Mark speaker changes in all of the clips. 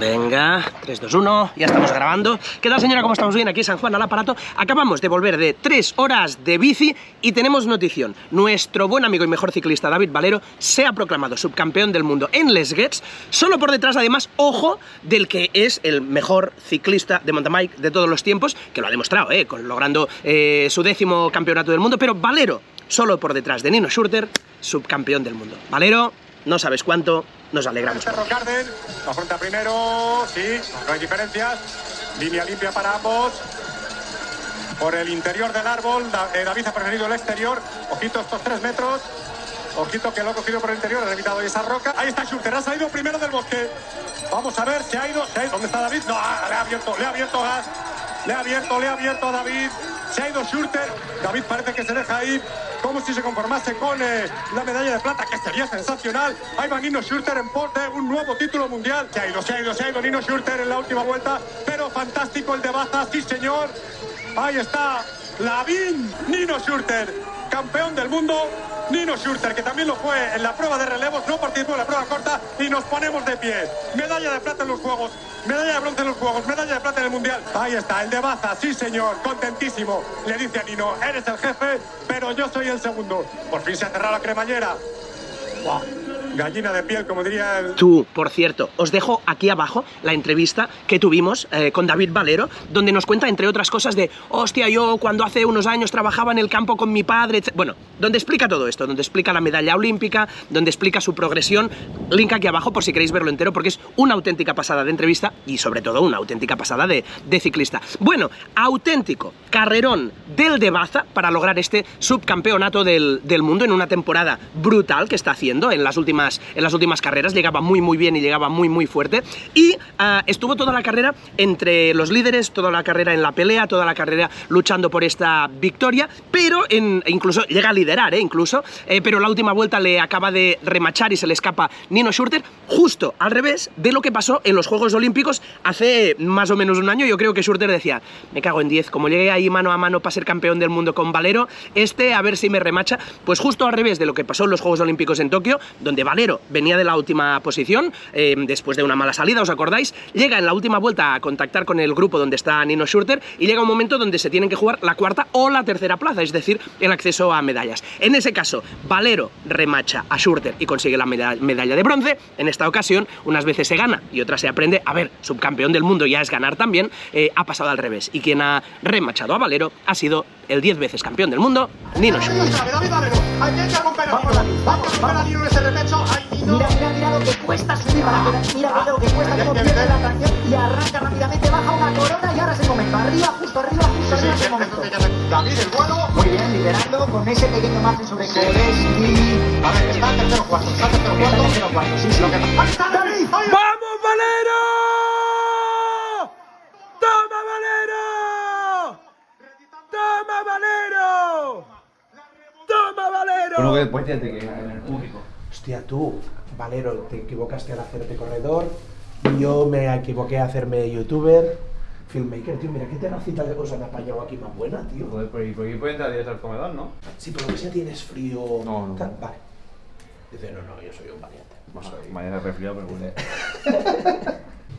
Speaker 1: Venga, 3, 2, 1, ya estamos grabando. ¿Qué tal señora? ¿Cómo estamos bien? Aquí San Juan al aparato. Acabamos de volver de 3 horas de bici y tenemos notición. Nuestro buen amigo y mejor ciclista David Valero se ha proclamado subcampeón del mundo en Les Gets, solo por detrás además, ojo, del que es el mejor ciclista de mountain bike de todos los tiempos, que lo ha demostrado, ¿eh? Logrando eh, su décimo campeonato del mundo, pero Valero, solo por detrás de Nino Schurter, subcampeón del mundo. Valero, no sabes cuánto, nos alegramos.
Speaker 2: Cerro Carden, la afronta primero, sí, no hay diferencias. Línea limpia para ambos. Por el interior del árbol, eh, David ha preferido el exterior. Ojito estos tres metros. Ojito que lo ha cogido por el interior, ha evitado esa roca. Ahí está Schurter, ha salido primero del bosque. Vamos a ver, se ha ido, se ha ido. ¿Dónde está David? No, le ha abierto, le ha abierto gas. Le ha abierto, le ha abierto a David. Se ha ido Schurter. David parece que se deja ir como si se conformase con eh, la medalla de plata, que sería sensacional. Ahí va Nino Schurter en pos de un nuevo título mundial. Se ha ido, se ha ido, se ha ido Nino Schurter en la última vuelta. Pero fantástico el de Baza, sí señor. Ahí está Lavín, Nino Schurter, campeón del mundo. Nino Schurter, que también lo fue en la prueba de relevos, no participó en la prueba corta y nos ponemos de pie. Medalla de plata en los Juegos, medalla de bronce en los Juegos, medalla de plata en el Mundial. Ahí está, el de Baza, sí señor, contentísimo. Le dice a Nino, eres el jefe, pero yo soy el segundo. Por fin se ha cerrado la cremallera. Buah, Gallina de piel, como diría el...
Speaker 1: Tú, por cierto, os dejo aquí abajo la entrevista que tuvimos eh, con David Valero, donde nos cuenta, entre otras cosas, de hostia, yo cuando hace unos años trabajaba en el campo con mi padre, etc. Bueno, donde explica todo esto, donde explica la medalla olímpica, donde explica su progresión. Link aquí abajo por si queréis verlo entero, porque es una auténtica pasada de entrevista y, sobre todo, una auténtica pasada de, ciclista. Bueno, auténtico carrerón del de Baza para lograr este subcampeonato del, del mundo en una temporada brutal que está haciendo en las últimas, en las últimas carreras. Llegaba muy, muy bien y llegaba muy, muy fuerte. Y ah, estuvo toda la carrera entre los líderes, toda la carrera en la pelea, toda la carrera luchando por esta victoria, pero e incluso llega a liderar, ¿eh? incluso, eh, pero la última vuelta le acaba de remachar y se le escapa Nino Schurter, justo al revés de lo que pasó en los Juegos Olímpicos hace más o menos un año. Yo creo que Schurter decía, me cago en 10, como llegué ahí mano a mano para ser campeón del mundo con Valero, este a ver si me remacha. Pues justo al revés de lo que pasó en los Juegos Olímpicos en Tokio, donde Valero venía de la última posición, eh, después de una mala salida, ¿os acordáis? Llega en la última vuelta a contactar con el grupo donde está Nino Schurter y llega un momento donde se tienen que jugar la cuarta o la tercera plaza, es decir, el acceso a medallas. En ese caso, Valero remacha a Schurter y consigue la meda- medalla de bronce. En esta ocasión, unas veces se gana y otras se aprende. A ver, subcampeón del mundo ya es ganar también. eh, ha pasado al revés. Y quien ha remachado a Valero ha sido el 10 veces campeón del mundo, Nino
Speaker 2: ese Nino.
Speaker 3: Mira, mira, mira lo que cuesta subir para que mira mira lo que cuesta, cómo pierde la tracción y arranca rápidamente, baja una corona y ahora es el momento. Arriba, justo arriba, justo arriba es el momento.
Speaker 2: David, el vuelo.
Speaker 3: Muy bien, liderando con ese pequeño margen sobre Coles y...
Speaker 2: A ver, está en tercero cuarto, está en tercero
Speaker 3: Está
Speaker 2: cuarto.
Speaker 3: tercero cuarto, sí, sí.
Speaker 2: Lo que- Ahí está David. ahí está.
Speaker 1: ¡Vamos, Valero! ¡Toma, Valero! ¡Toma, Valero!
Speaker 4: Bueno, que después ya te quedas en el público.
Speaker 5: Hostia, tú, Valero, te equivocaste al hacerte corredor. Yo me equivoqué a hacerme youtuber. Filmmaker, tío, mira qué terracita de cosas me ha apañado aquí más buena, tío.
Speaker 4: Joder, pero ¿y por qué puede entrar directo al comedor, no?
Speaker 5: Si por lo que sea tienes frío.
Speaker 4: No, no.
Speaker 5: tal, Vale. Dice, no, no, yo soy un valiente. No soy.
Speaker 4: Mañana resfriado, pero bueno.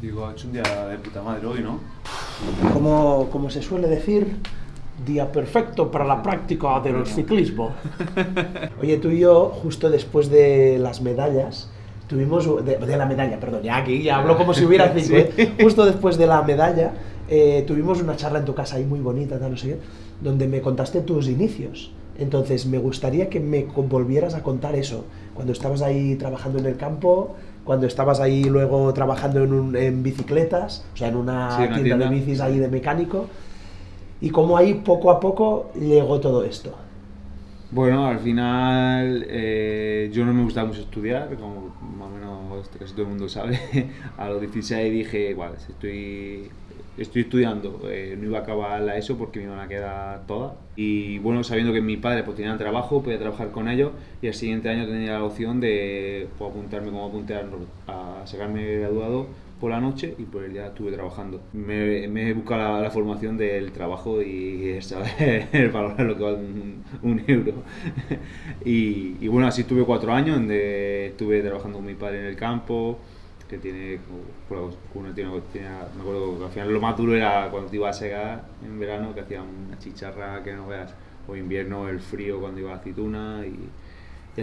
Speaker 4: Digo, ha hecho un día de puta madre hoy, ¿no?
Speaker 5: Como, como se suele decir, día perfecto para la práctica del ciclismo. Oye, tú y yo, justo después de las medallas, tuvimos. De, de la medalla, perdón, ya aquí, ya hablo como si hubiera cinco. ¿eh? Justo después de la medalla, eh, tuvimos una charla en tu casa ahí muy bonita, tal, no sé qué, donde me contaste tus inicios. Entonces, me gustaría que me volvieras a contar eso. Cuando estabas ahí trabajando en el campo, cuando estabas ahí luego trabajando en, un- en bicicletas, o sea, en una,
Speaker 4: Sí, una
Speaker 5: tienda, de
Speaker 4: tienda.
Speaker 5: bicis ahí de mecánico, y cómo ahí poco a poco llegó todo esto.
Speaker 4: Bueno, al final eh, yo no me gustaba mucho estudiar, como más o menos casi todo el mundo sabe. A los 16 dije, vale, si estoy, estoy estudiando, eh, no iba a acabar la ESO porque me iban a quedar todas. Y bueno, sabiendo que mi padre pues, tenía trabajo, podía trabajar con ellos y al siguiente año tenía la opción de pues, apuntarme como apunté a, a sacarme graduado por la noche y por el día estuve trabajando. Me, me he buscado la, formación del trabajo y saber valorar lo que vale un, euro. y, bueno, así estuve cuatro años donde estuve trabajando con mi padre en el campo, que tiene, como- uno tiene, me acuerdo que al final lo más duro era cuando te ibas a secar en verano, que hacía una chicharra que no veas, o invierno el frío cuando iba a aceituna y,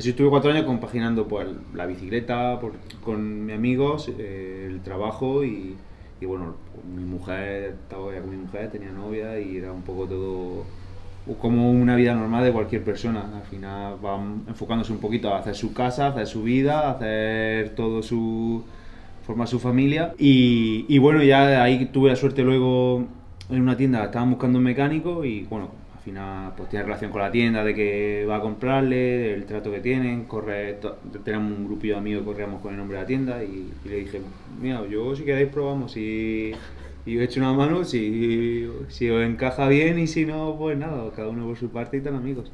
Speaker 4: estuve cuatro años compaginando pues la bicicleta con mis amigos, eh, el trabajo y, bueno, mi mujer, estaba ya con mi mujer, tenía novia y era un poco todo como una vida normal de cualquier persona. Al final van enfocándose un poquito a hacer su casa, hacer su vida, hacer todo su... formar su familia. Y, bueno, ya ahí tuve la suerte luego en una tienda, estaban buscando un mecánico y bueno, final pues tiene relación con la tienda de que va a comprarle, del trato que tienen, corre, tenemos un grupillo de amigos que corríamos con el nombre de la tienda y, y le dije, mira, yo si queréis probamos y, y os echo una mano si, si os encaja bien y si no, pues nada, cada uno por su parte y tan amigos.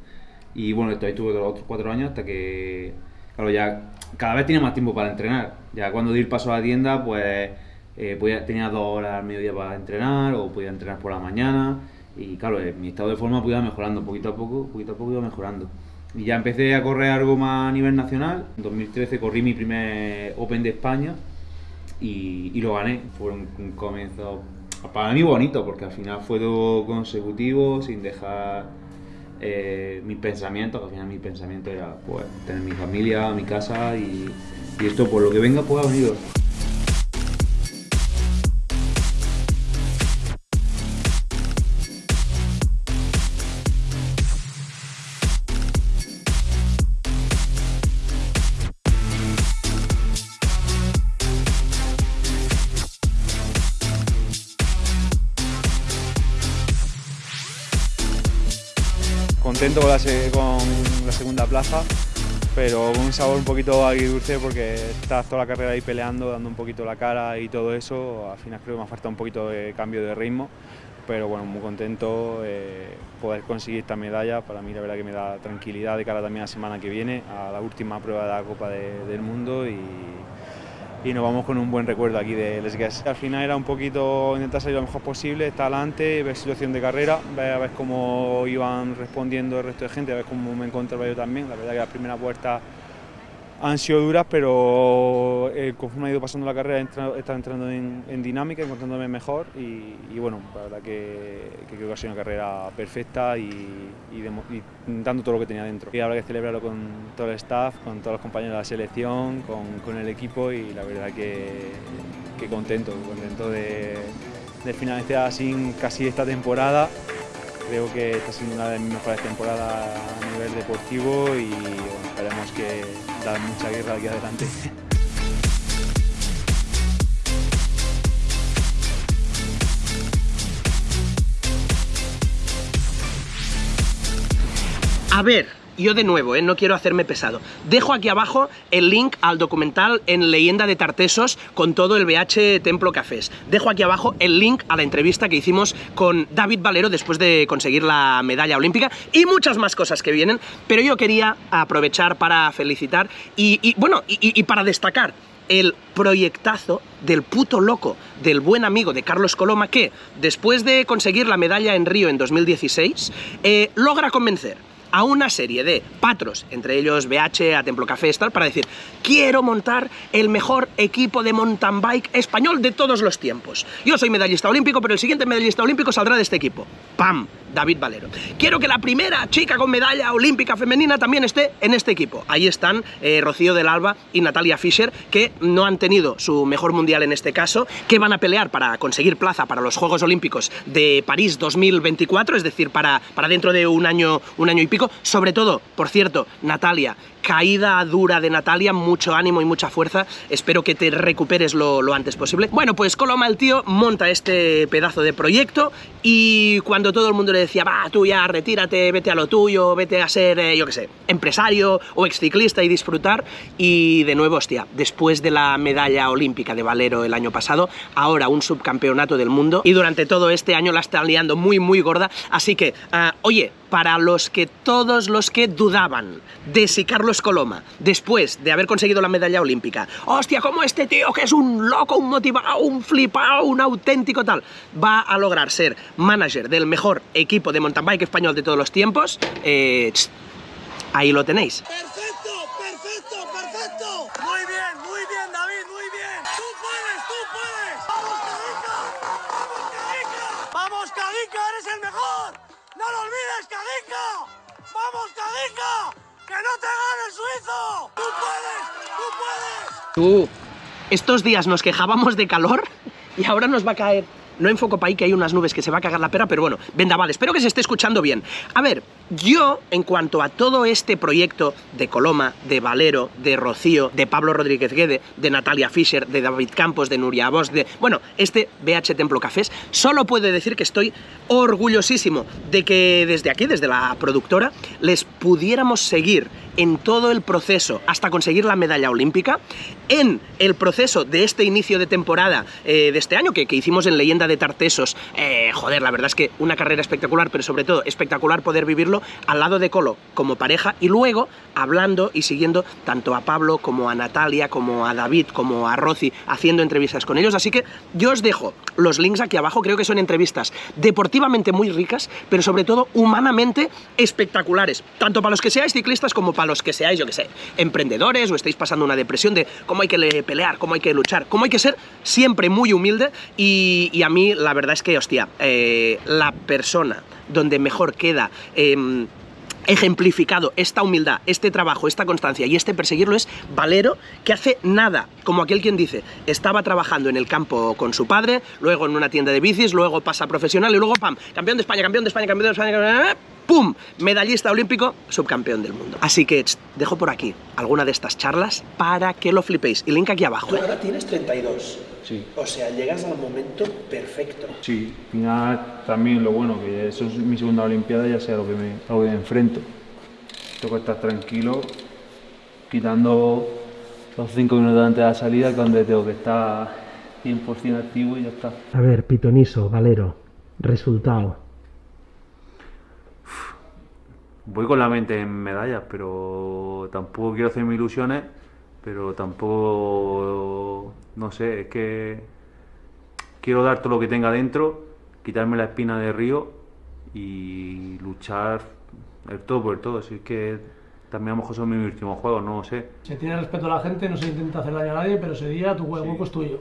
Speaker 4: Y bueno, esto ahí tuve los otros cuatro años hasta que, claro, ya cada vez tenía más tiempo para entrenar. Ya cuando di el paso a la tienda, pues eh, podía- tenía dos horas al mediodía para entrenar o podía entrenar por la mañana. Y claro, eh, mi estado de forma pues, iba mejorando poquito a poco, poquito a poco iba mejorando. Y ya empecé a correr algo más a nivel nacional. En 2013 corrí mi primer Open de España y, y lo gané. Fue un, un comienzo para mí bonito porque al final fue todo consecutivo sin dejar eh, mis pensamientos. Al final mi pensamiento era pues, tener mi familia, mi casa y, y esto por lo que venga pues ha
Speaker 6: contento con la, con la segunda plaza, pero con un sabor un poquito agridulce porque estás toda la carrera ahí peleando, dando un poquito la cara y todo eso. Al final creo que me ha faltado un poquito de cambio de ritmo, pero bueno, muy contento eh, poder conseguir esta medalla. Para mí la verdad que me da tranquilidad de cara también a la semana que viene, a la última prueba de la Copa de- del Mundo y, y nos vamos con un buen recuerdo aquí de Les Guess. Al final era un poquito intentar salir lo mejor posible, estar adelante, ver situación de carrera, ver ver cómo iban respondiendo el resto de gente, a ver cómo me encontraba yo también. La verdad que las primeras vueltas han sido duras, pero eh, conforme ha ido pasando la carrera he estado entrando en, dinámica, encontrándome mejor y, bueno, la verdad que, creo que ha sido una carrera perfecta y, dando todo lo que tenía dentro. Y habrá que celebrarlo con todo el staff, con todos los compañeros de la selección, con, el equipo y la verdad que, que contento, contento de, de finalizar así casi esta temporada. Creo que está siendo una de mis mejores temporadas a nivel deportivo y bueno, esperemos que dar mucha guerra aquí adelante.
Speaker 1: A ver, yo de nuevo, ¿eh? no quiero hacerme pesado. Dejo aquí abajo el link al documental en Leyenda de Tartesos con todo el BH Templo Cafés. Dejo aquí abajo el link a la entrevista que hicimos con David Valero después de conseguir la medalla olímpica y muchas más cosas que vienen. Pero yo quería aprovechar para felicitar y, bueno, y para destacar el proyectazo del puto loco del buen amigo de Carlos Coloma que, después de conseguir la medalla en Río en 2016, eh, logra convencer a una serie de patros, entre ellos BH, a Templo Café, tal, para decir, quiero montar el mejor equipo de mountain bike español de todos los tiempos. Yo soy medallista olímpico, pero el siguiente medallista olímpico saldrá de este equipo. ¡Pam! David Valero. Quiero que la primera chica con medalla olímpica femenina también esté en este equipo. Ahí están eh, Rocío del Alba y Natalia Fischer, que no han tenido su mejor mundial en este caso, que van a pelear para conseguir plaza para los Juegos Olímpicos de París 2024, es decir, para, para dentro de un año, un año y pico. Sobre todo, por cierto, Natalia, caída dura de Natalia, mucho ánimo y mucha fuerza. Espero que te recuperes lo, antes posible. Bueno, pues Coloma el tío monta este pedazo de proyecto y cuando todo el mundo le decía, va, tú ya retírate, vete a lo tuyo, vete a ser, eh, yo qué sé, empresario o exciclista y disfrutar. Y de nuevo, hostia, después de la medalla olímpica de Valero el año pasado, ahora un subcampeonato del mundo y durante todo este año la están liando muy, muy gorda. Así que, ah, oye, para los que todos los que dudaban de si Carlos Coloma, después de haber conseguido la medalla olímpica, hostia, como este tío que es un loco, un motivado, un flipado, un auténtico tal, va a lograr ser manager del mejor equipo de mountain bike español de todos los tiempos, eh, ahí lo tenéis.
Speaker 5: Cadinca. Que no te gane el suizo. Tú puedes, tú puedes.
Speaker 1: Tú, estos días nos quejábamos de calor y ahora nos va a caer. No enfoco para ahí que hay unas nubes que se va a cagar la pera, pero bueno, vendaval, espero que se esté escuchando bien. A ver, yo, en cuanto a todo este proyecto de Coloma, de Valero, de Rocío, de Pablo Rodríguez Guede, de Natalia Fischer, de David Campos, de Nuria Bosch, de. Bueno, este BH Templo Cafés, solo puedo decir que estoy orgullosísimo de que desde aquí, desde la productora, les pudiéramos seguir en todo el proceso hasta conseguir la medalla olímpica, en el proceso de este inicio de temporada eh, de este año que, que, hicimos en Leyenda de Tartesos, eh, joder, la verdad es que una carrera espectacular, pero sobre todo espectacular poder vivirlo al lado de Colo como pareja y luego hablando y siguiendo tanto a Pablo como a Natalia, como a David, como a Rosy, haciendo entrevistas con ellos, así que yo os dejo los links aquí abajo, creo que son entrevistas deportivamente muy ricas, pero sobre todo humanamente espectaculares, tanto para los que seáis ciclistas como para los que seáis, yo que sé, emprendedores o estáis pasando una depresión de cómo hay que pelear, cómo hay que luchar, cómo hay que ser siempre muy humilde y, a mí la verdad es que, hostia, eh, la persona donde mejor queda... Eh, ejemplificado esta humildad, este trabajo, esta constancia y este perseguirlo es Valero, que hace nada, como aquel quien dice, estaba trabajando en el campo con su padre, luego en una tienda de bicis, luego pasa profesional y luego ¡pam! Campeón de España, campeón de España, campeón de España, ¡pum! Medallista olímpico, subcampeón del mundo. Así que dejo por aquí alguna de estas charlas para que lo flipéis. Y link aquí abajo.
Speaker 5: Tú ahora tienes 32.
Speaker 4: Sí.
Speaker 5: O sea, llegas al momento perfecto.
Speaker 4: Sí, al final también lo bueno, que eso es mi segunda Olimpiada, ya sea lo que me, a lo que me enfrento. Tengo que estar tranquilo, quitando los 5 minutos antes de la salida, que es donde tengo que estar 100% activo y ya está.
Speaker 5: A ver, Pitoniso, Valero, resultado.
Speaker 4: Voy con la mente en medallas, pero tampoco quiero hacerme ilusiones, pero tampoco, no sé, es que quiero dar todo lo que tenga dentro, quitarme la espina de río y luchar el todo por el todo. Así que también a lo mejor son mis últimos juegos, no sé.
Speaker 7: Se tiene respeto a la gente, no se intenta hacer daño a nadie, pero ese día tu hueco es tuyo.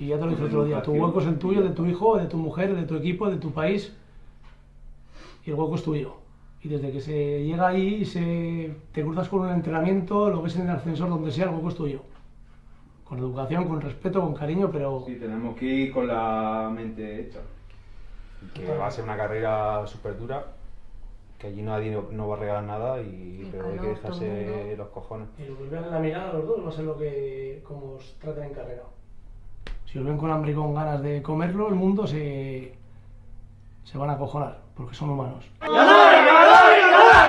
Speaker 7: Y ya te lo dije otro día, tu hueco es el tuyo, de tu hijo, de tu mujer, de tu equipo, de tu país. Y el hueco es tuyo. Y desde que se llega ahí, se, te cruzas con un entrenamiento, lo ves en el ascensor, donde sea, el hueco es tuyo. Con educación, con respeto, con cariño, pero...
Speaker 4: Sí, tenemos que ir con la mente hecha.
Speaker 6: Que va a ser una carrera súper dura, que allí nadie no, no va a regalar nada, y,
Speaker 8: Y
Speaker 6: pero hay que dejarse los cojones.
Speaker 7: Y os vean en la mirada a los dos, va a ser lo que como os traten en carrera. Si os ven con hambre y con ganas de comerlo, el mundo se, se van a acojonar, porque son humanos.
Speaker 5: ¡Ganar!